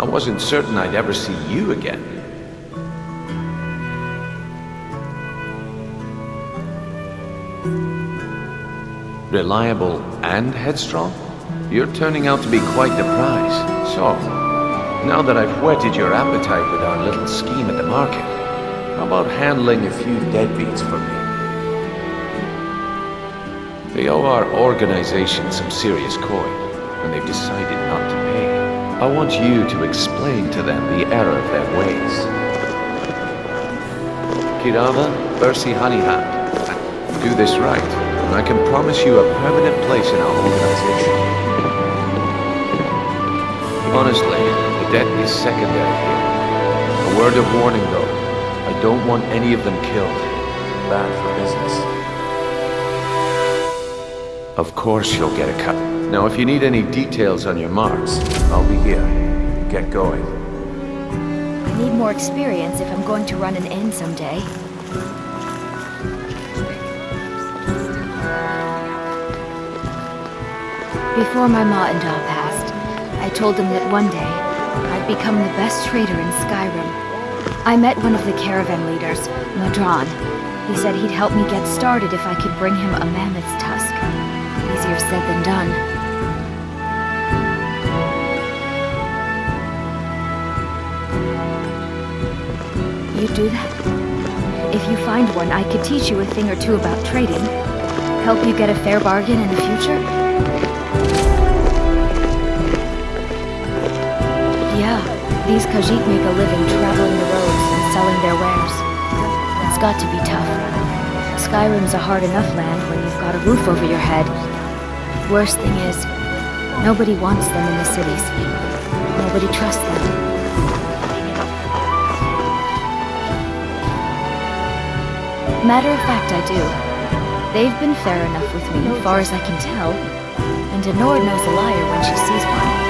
I wasn't certain I'd ever see you again. Reliable and headstrong? You're turning out to be quite the prize. So, now that I've whetted your appetite with our little scheme at the market, how about handling a few deadbeats for me? They owe our organization some serious coin, and they've decided not to pay. I want you to explain to them the error of their ways. Keerava, Bersi Honeyhand, do this right, and I can promise you a permanent place in our organization. Honestly, the debt is secondary here. A word of warning though, I don't want any of them killed. Bad for business. Of course you'll get a cut. Now if you need any details on your marks, I'll be here. Get going. I need more experience if I'm going to run an inn someday. Before my ma and Da passed, I told them that one day, I'd become the best trader in Skyrim. I met one of the caravan leaders, Ma'dran. He said he'd help me get started if I could bring him a mammoth's tusk. Easier said than done. You do that? If you find one, I could teach you a thing or two about trading. Help you get a fair bargain in the future? Yeah, these Khajiit make a living traveling the roads and selling their wares. It's got to be tough. Skyrim's a hard enough land when you've got a roof over your head. Worst thing is, nobody wants them in the cities. Nobody trusts them. Matter of fact, I do. They've been fair enough with me, as far as I can tell. And Denord knows a liar when she sees one.